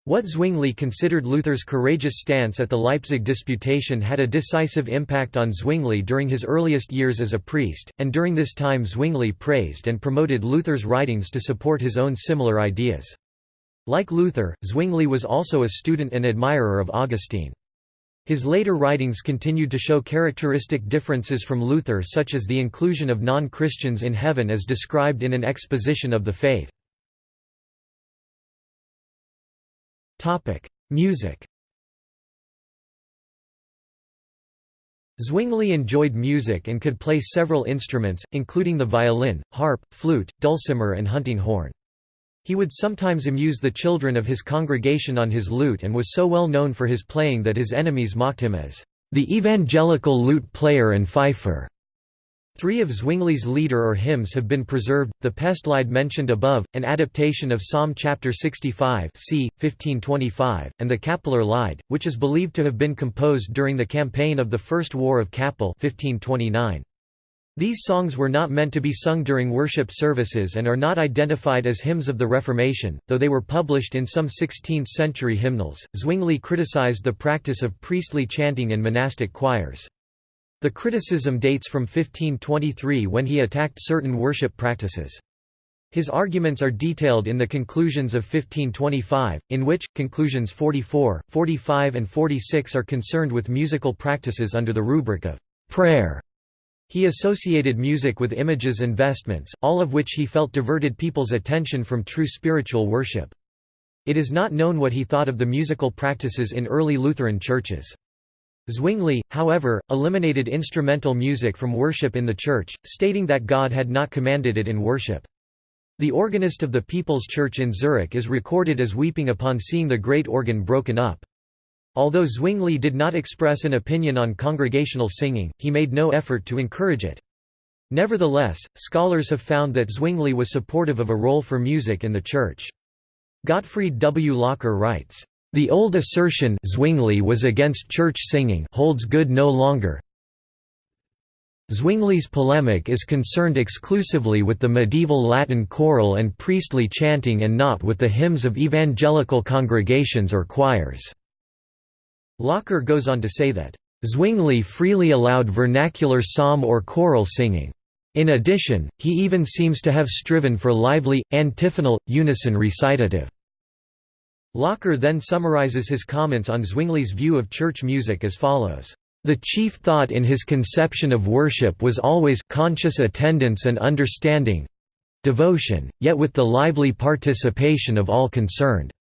What Zwingli considered Luther's courageous stance at the Leipzig disputation had a decisive impact on Zwingli during his earliest years as a priest, and during this time Zwingli praised and promoted Luther's writings to support his own similar ideas. Like Luther, Zwingli was also a student and admirer of Augustine. His later writings continued to show characteristic differences from Luther such as the inclusion of non-Christians in heaven as described in an exposition of the faith. Music Zwingli enjoyed music and could play several instruments, including the violin, harp, flute, dulcimer and hunting horn. He would sometimes amuse the children of his congregation on his lute and was so well known for his playing that his enemies mocked him as the evangelical lute player and fifer. Three of Zwingli's lieder or hymns have been preserved, the Pestlied mentioned above, an adaptation of Psalm chapter 65 c. 1525, and the Kappeler Lied, which is believed to have been composed during the campaign of the First War of Kappel 1529. These songs were not meant to be sung during worship services and are not identified as hymns of the Reformation, though they were published in some 16th-century hymnals. Zwingli criticized the practice of priestly chanting in monastic choirs. The criticism dates from 1523 when he attacked certain worship practices. His arguments are detailed in the conclusions of 1525, in which, conclusions 44, 45 and 46 are concerned with musical practices under the rubric of prayer. He associated music with images and vestments, all of which he felt diverted people's attention from true spiritual worship. It is not known what he thought of the musical practices in early Lutheran churches. Zwingli, however, eliminated instrumental music from worship in the church, stating that God had not commanded it in worship. The organist of the People's Church in Zurich is recorded as weeping upon seeing the great organ broken up. Although Zwingli did not express an opinion on congregational singing, he made no effort to encourage it. Nevertheless, scholars have found that Zwingli was supportive of a role for music in the church. Gottfried W. Locher writes, the old assertion Zwingli was against church singing holds good no longer. Zwingli's polemic is concerned exclusively with the medieval Latin choral and priestly chanting and not with the hymns of evangelical congregations or choirs. Locher goes on to say that, Zwingli freely allowed vernacular psalm or choral singing. In addition, he even seems to have striven for lively, antiphonal, unison recitative. Locher then summarizes his comments on Zwingli's view of church music as follows. The chief thought in his conception of worship was always conscious attendance and understanding devotion, yet with the lively participation of all concerned.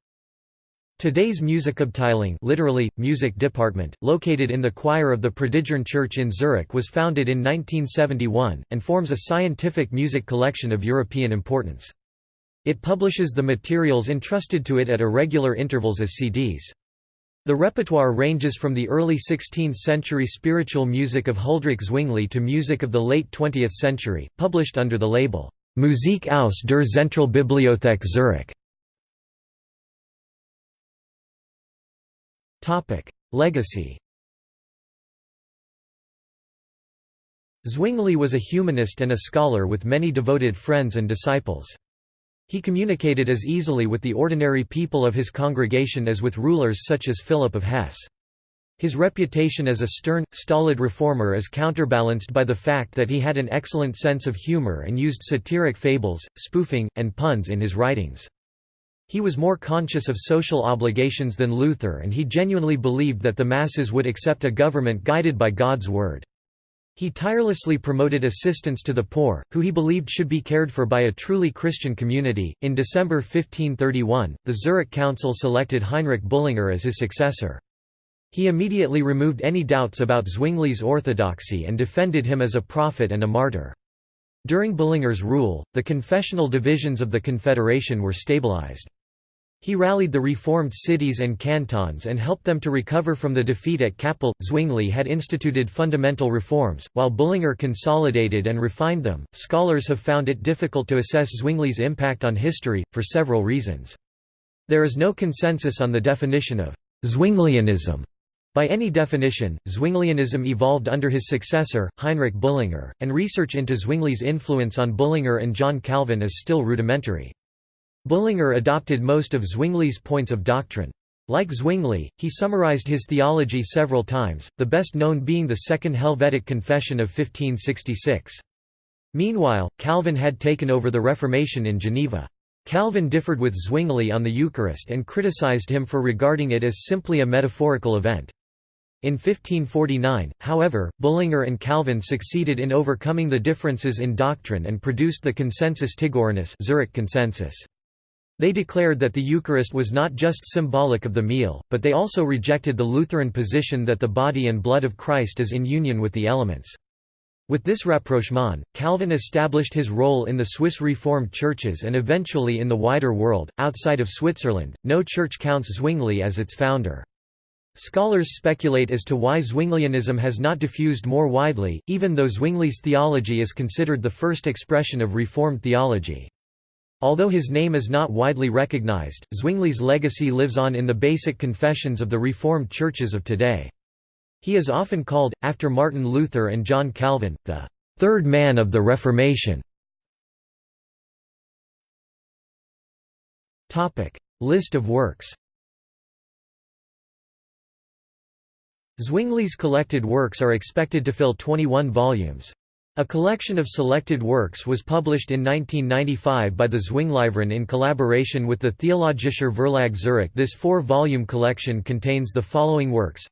Today's Musikabteilung literally, music department, located in the choir of the Predigern Church in Zurich was founded in 1971, and forms a scientific music collection of European importance. It publishes the materials entrusted to it at irregular intervals as CDs. The repertoire ranges from the early 16th-century spiritual music of Huldrych Zwingli to music of the late 20th century, published under the label, Musik aus der Zentralbibliothek Zurich. Legacy Zwingli was a humanist and a scholar with many devoted friends and disciples. He communicated as easily with the ordinary people of his congregation as with rulers such as Philip of Hesse. His reputation as a stern, stolid reformer is counterbalanced by the fact that he had an excellent sense of humor and used satiric fables, spoofing, and puns in his writings. He was more conscious of social obligations than Luther and he genuinely believed that the masses would accept a government guided by God's word. He tirelessly promoted assistance to the poor, who he believed should be cared for by a truly Christian community. In December 1531, the Zurich Council selected Heinrich Bullinger as his successor. He immediately removed any doubts about Zwingli's orthodoxy and defended him as a prophet and a martyr. During Bullinger's rule, the confessional divisions of the Confederation were stabilized. He rallied the reformed cities and cantons and helped them to recover from the defeat at Kappel. Zwingli had instituted fundamental reforms, while Bullinger consolidated and refined them. Scholars have found it difficult to assess Zwingli's impact on history, for several reasons. There is no consensus on the definition of Zwinglianism. By any definition, Zwinglianism evolved under his successor, Heinrich Bullinger, and research into Zwingli's influence on Bullinger and John Calvin is still rudimentary. Bullinger adopted most of Zwingli's points of doctrine. Like Zwingli, he summarized his theology several times, the best known being the Second Helvetic Confession of 1566. Meanwhile, Calvin had taken over the Reformation in Geneva. Calvin differed with Zwingli on the Eucharist and criticized him for regarding it as simply a metaphorical event. In 1549, however, Bullinger and Calvin succeeded in overcoming the differences in doctrine and produced the Consensus Tigorinus Zurich Consensus. They declared that the Eucharist was not just symbolic of the meal, but they also rejected the Lutheran position that the body and blood of Christ is in union with the elements. With this rapprochement, Calvin established his role in the Swiss Reformed churches and eventually in the wider world. Outside of Switzerland, no church counts Zwingli as its founder. Scholars speculate as to why Zwinglianism has not diffused more widely, even though Zwingli's theology is considered the first expression of Reformed theology. Although his name is not widely recognized, Zwingli's legacy lives on in the basic confessions of the Reformed churches of today. He is often called, after Martin Luther and John Calvin, the third man of the Reformation. List of works Zwingli's collected works are expected to fill 21 volumes. A collection of selected works was published in 1995 by the Zwingliverein in collaboration with the Theologischer Verlag Zurich. This four-volume collection contains the following works.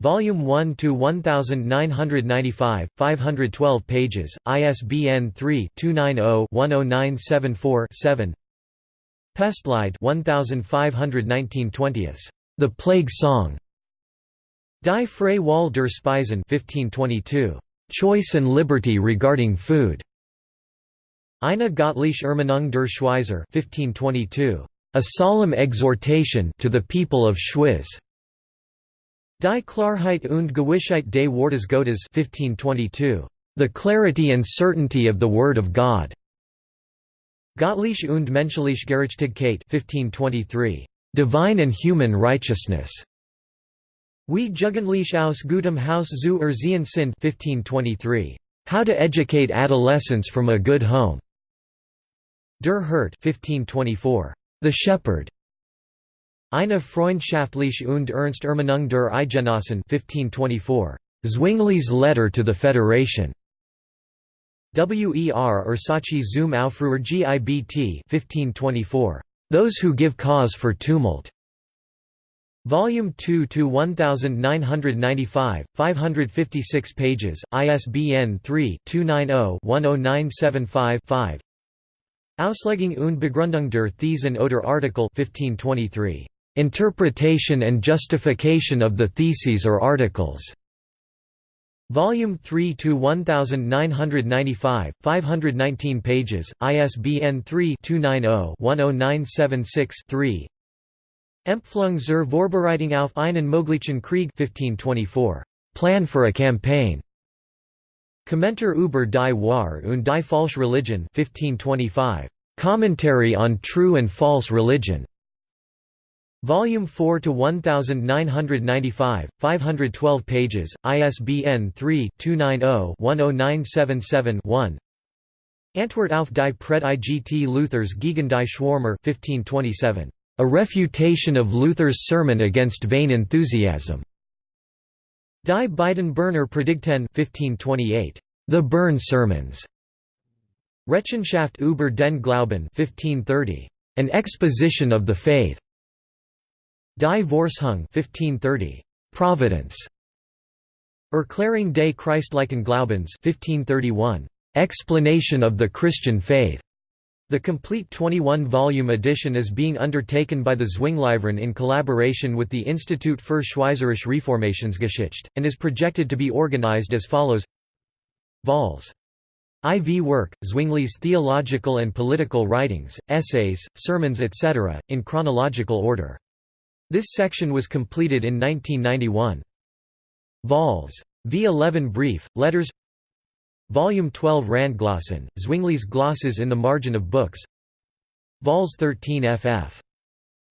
Volume 1 to 1995, 512 pages, ISBN 3-290-10974-7 Pestlied 1519 20 The Plague Song Die Freie Wahl der Speisen 1522 Choice and liberty regarding food. Eine göttliche Ermahnung der Schweizer 1522. A solemn exhortation to the people of Schwyz. Die Klarheit und Gewissheit des Wortes Gottes 1522. The clarity and certainty of the Word of God. Gottliche und menschliche Gerechtigkeit 1523. Divine and human righteousness. Wie Jugendlich aus gutem Haus zu erziehen sind 1523. How to educate adolescents from a good home. Der Hirt 1524. The Shepherd. Eine freundschaftliche und ernst Ermahnung der Eidgenossen 1524. Zwingli's Letter to the Federation. Wer Ursache zum Aufruhr gibt 1524. Those Who Give Cause for Tumult. Volume 2 to 1995, 556 pages, ISBN 3-290-10975-5 Auslegung und Begründung der Thesen oder Artikel 1523. Interpretation and Justification of the Theses or Articles. Volume 3 to 1995, 519 pages, ISBN 3-290-10976-3 Empflung zur Vorbereitung auf einen möglichen Krieg 1524. Plan for a campaign. Kommentar über die Wahr und die Falsche Religion 1525. Commentary on True and False Religion. Volume 4 to 1995, 512 pages, ISBN 3-290-10977-1 Antwort auf die Predigt Luthers gegen die Schwärmer 1527. A refutation of Luther's sermon against vain enthusiasm. Die beiden Berner Predigten 1528. The Bern Sermons. Rechenschaft über den Glauben 1530. An exposition of the faith. Die Vorsehung 1530. Providence. Erklärung des Christlichen Glaubens 1531. Explanation of the Christian faith. The complete 21-volume edition is being undertaken by the Zwingliverein in collaboration with the Institut für Schweizerische Reformationsgeschichte, and is projected to be organized as follows Vols. IV work, Zwingli's theological and political writings, essays, sermons etc., in chronological order. This section was completed in 1991. Vols. V11 Brief, Letters Volume 12 Randglossen, Zwingli's glosses in the margin of books Vols 13 ff.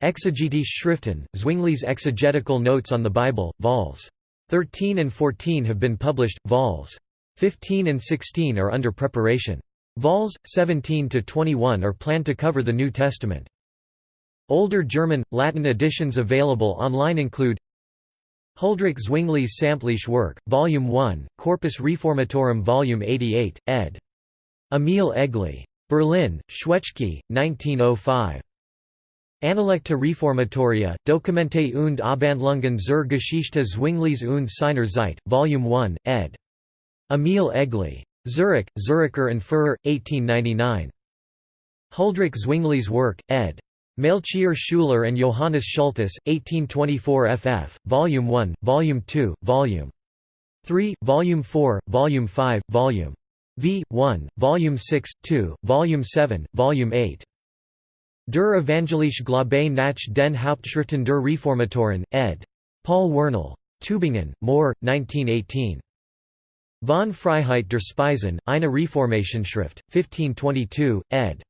Exegetische Schriften, Zwingli's exegetical notes on the Bible, Vols. 13 and 14 have been published, Vols. 15 and 16 are under preparation. Vols. 17 to 21 are planned to cover the New Testament. Older German, Latin editions available online include Huldrych Zwingli's Samtliche Werke, Volume 1, Corpus Reformatorum Volume 88, ed. Emil Egli. Berlin, Schwetschke, 1905. Analekte Reformatoria, Dokumente und Abhandlungen zur Geschichte Zwingli's und seiner Zeit, Volume 1, ed. Emil Egli. Zurich, Zuricher and Furrer, 1899. Huldrych Zwingli's Work, ed. Melchior Schuler and Johannes Schulthess, 1824 ff., Volume 1, Volume 2, Volume 3, Volume 4, Volume 5, Volume V. 1, Volume 6, 2, Volume 7, Volume 8. Der Evangelische Glaube nach den Hauptschriften der Reformatoren, ed. Paul Wernle. Tübingen, Mohr, 1918. Von Freiheit der Speisen, eine Reformationsschrift, 1522, ed.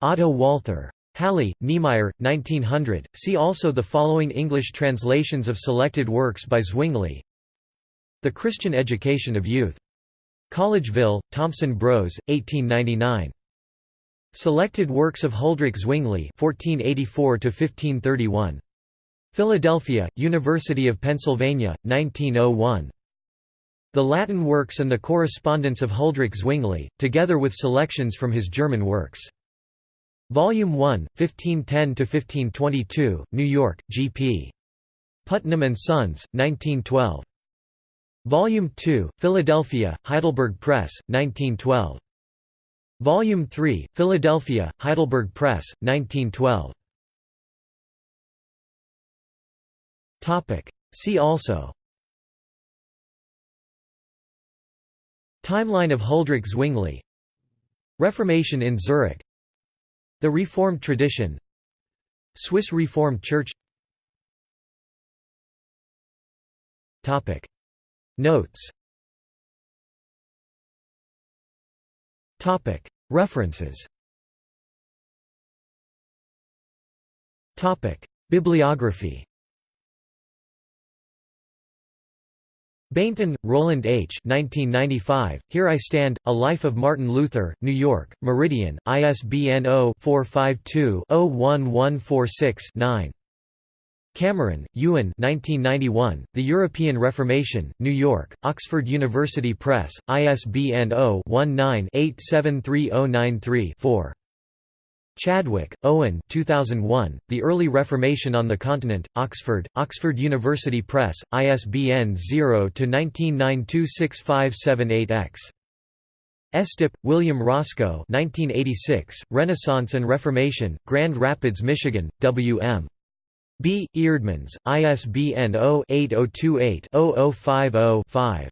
Otto Walther. Halle, Niemeyer, 1900. See also the following English translations of selected works by Zwingli The Christian Education of Youth. Collegeville, Thompson Bros, 1899. Selected works of Huldrych Zwingli 1484 1531. Philadelphia, University of Pennsylvania, 1901. The Latin works and the correspondence of Huldrych Zwingli, together with selections from his German works. Volume 1, 1510–1522, New York, G.P. Putnam and Sons, 1912. Volume 2, Philadelphia, Heidelberg Press, 1912. Volume 3, Philadelphia, Heidelberg Press, 1912. See also Timeline of Huldrych Zwingli Reformation in Zurich the Reformed tradition Swiss Reformed Church Topic. Notes Topic. References Topic. Bibliography Bainton, Roland H. 1995, Here I Stand, A Life of Martin Luther, New York, Meridian, ISBN 0-452-01146-9. Cameron, Ewan 1991, The European Reformation, New York, Oxford University Press, ISBN 0-19-873093-4. Chadwick, Owen 2001, The Early Reformation on the Continent, Oxford, Oxford University Press, ISBN 0-19926578-X. Estep, William Roscoe 1986, Renaissance and Reformation, Grand Rapids, Michigan, W.M. B. Eerdmans, ISBN 0-8028-0050-5.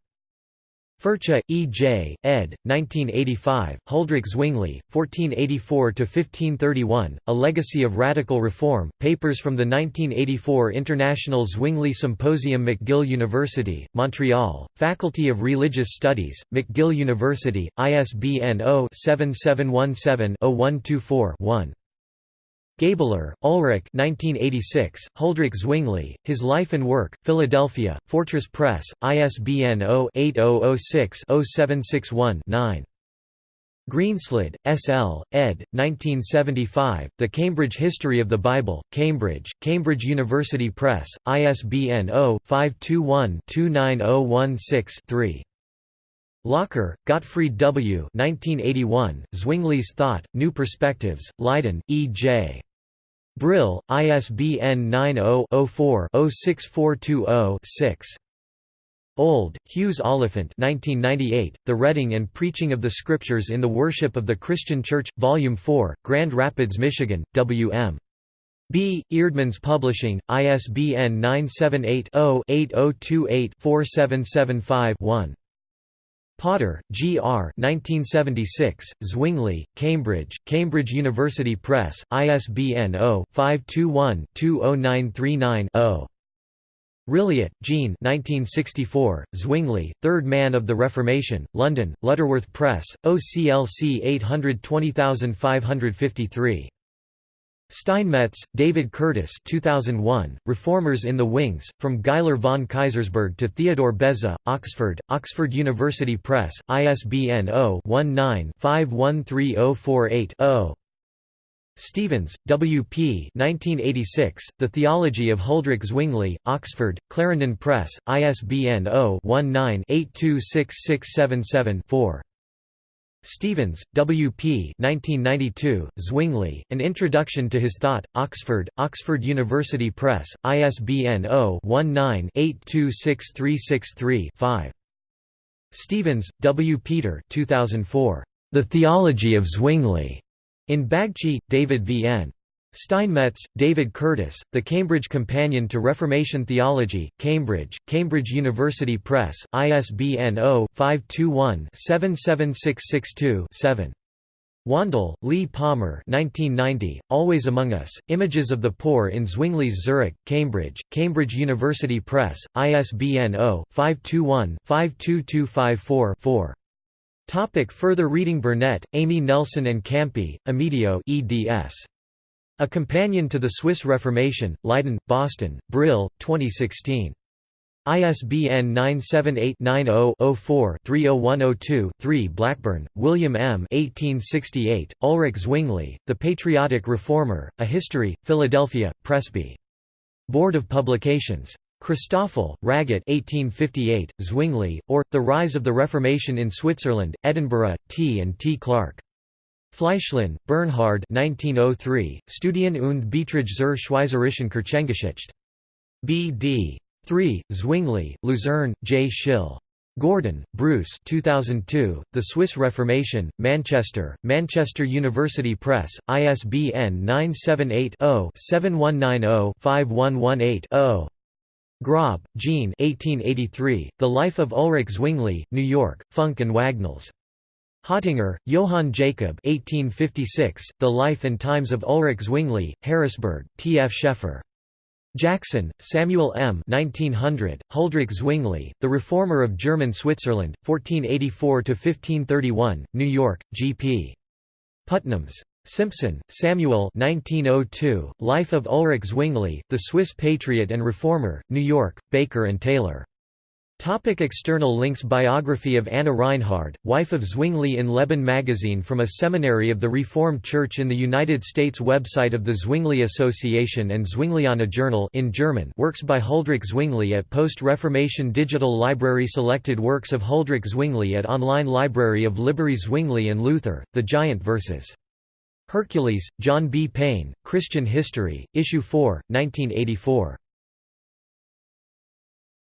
Furcha, E. J., ed. 1985, Huldrych Zwingli, 1484–1531, A Legacy of Radical Reform, Papers from the 1984 International Zwingli Symposium McGill University, Montreal, Faculty of Religious Studies, McGill University, ISBN 0-7717-0124-1. Gäbler, Ulrich 1986, Huldrych Zwingli, His Life and Work, Philadelphia, Fortress Press, ISBN 0-8006-0761-9. Greenslade, S. L., ed. 1975, The Cambridge History of the Bible, Cambridge, Cambridge University Press, ISBN 0-521-29016-3. Locher, Gottfried W. 1981, Zwingli's Thought, New Perspectives, Leiden, E. J. Brill, ISBN 90-04-06420-6. Old, Hughes Oliphant 1998, The Reading and Preaching of the Scriptures in the Worship of the Christian Church, Volume 4, Grand Rapids, Michigan, W.M. B. Eerdmans Publishing, ISBN 978 0 8028 4775 1. Potter, G. R. 1976, Zwingli, Cambridge, Cambridge University Press, ISBN 0-521-20939-0. Rilliet, Jean 1964, Zwingli, Third Man of the Reformation, London, Lutterworth Press, OCLC 820553. Steinmetz, David Curtis 2001, Reformers in the Wings, From Geiler von Kaisersberg to Theodore Beza, Oxford, Oxford University Press, ISBN 0-19-513048-0. Stevens, W. P. 1986, the Theology of Huldrych Zwingli, Oxford, Clarendon Press, ISBN 0-19-826677-4. Stevens, W. P. 1992, Zwingli, An Introduction to His Thought, Oxford, Oxford University Press, ISBN 0-19-826363-5. Stevens, W. Peter 2004, The Theology of Zwingli, in Bagchi, David V. N. Steinmetz, David Curtis, The Cambridge Companion to Reformation Theology, Cambridge, Cambridge University Press, ISBN 0-521-77662-7. Wandel, Lee Palmer 1990, Always Among Us, Images of the Poor in Zwingli's Zurich, Cambridge, Cambridge University Press, ISBN 0-521-52254-4. Topic further reading Burnett, Amy Nelson and Campi, Amedeo eds. A Companion to the Swiss Reformation, Leiden, Boston, Brill, 2016. ISBN 978-90-04-30102-3 Blackburn, William M. 1868, Ulrich Zwingli, The Patriotic Reformer, A History, Philadelphia, Presby. Board of Publications. Christoffel, Raget 1858, Zwingli, or, The Rise of the Reformation in Switzerland, Edinburgh, T. and T. Clark. Fleischlin, Bernhard 1903, Studien und Beiträge zur Schweizerischen Kirchengeschichte. B.D. 3, Zwingli, Luzerne, J. Schill. Gordon, Bruce 2002, The Swiss Reformation, Manchester, Manchester University Press, ISBN 978-0-7190-5118-0. Grob, Jean 1883, The Life of Ulrich Zwingli, New York, Funk and Wagnalls. Hottinger, Johann Jacob 1856, The Life and Times of Ulrich Zwingli, Harrisburg, T. F. Scheffer. Jackson, Samuel M. 1900, Huldrych Zwingli, The Reformer of German Switzerland, 1484–1531, New York, G. P. Putnams. Simpson, Samuel 1902, Life of Ulrich Zwingli, The Swiss Patriot and Reformer, New York, Baker and Taylor. Topic external links Biography of Anna Reinhard, wife of Zwingli in Leben magazine from a seminary of the Reformed Church in the United States Website of the Zwingli Association and Zwingliana Journal in German works by Huldrych Zwingli at Post-Reformation Digital Library Selected works of Huldrych Zwingli at Online Library of Liberty Zwingli and Luther, The Giant vs. Hercules, John B. Payne, Christian History, Issue 4, 1984.